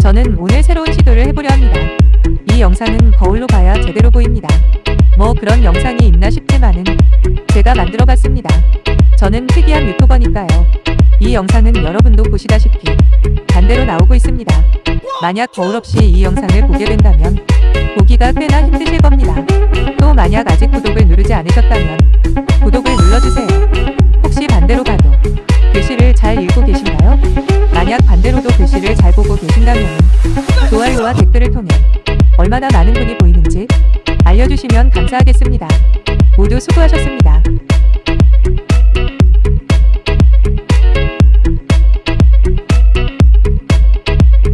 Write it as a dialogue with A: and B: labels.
A: 저는 오늘 새로운 시도를 해보려 합니다. 이 영상은 거울로 봐야 제대로 보입니다. 뭐 그런 영상이 있나 싶지만은 제가 만들어 봤습니다. 저는 특이한 유튜버니까요. 이 영상은 여러분도 보시다시피 반대로 나오고 있습니다. 만약 거울 없이 이 영상을 보게 된다면 보기가 꽤나 힘드실 겁니다. 또 만약 아직 구독을 누르지 않으셨다면 구독을 눌러주세요. 혹시 반대로 봐도 글씨를 잘 읽고 계신가요? 계신다면 좋아요와 댓글을 통해 얼마나 많은 분이 보이는지 알려주시면 감사하겠습니다. 모두 수고하셨습니다.